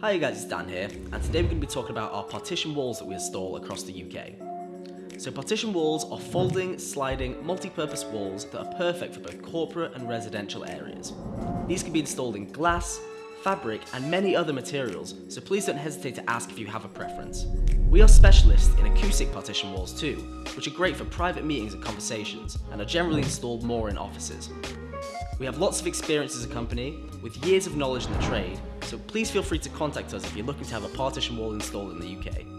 Hi guys, it's Dan here, and today we're going to be talking about our partition walls that we install across the UK. So partition walls are folding, sliding, multi-purpose walls that are perfect for both corporate and residential areas. These can be installed in glass, fabric and many other materials, so please don't hesitate to ask if you have a preference. We are specialists in acoustic partition walls too, which are great for private meetings and conversations, and are generally installed more in offices. We have lots of experience as a company, with years of knowledge in the trade, so please feel free to contact us if you're looking to have a partition wall installed in the UK.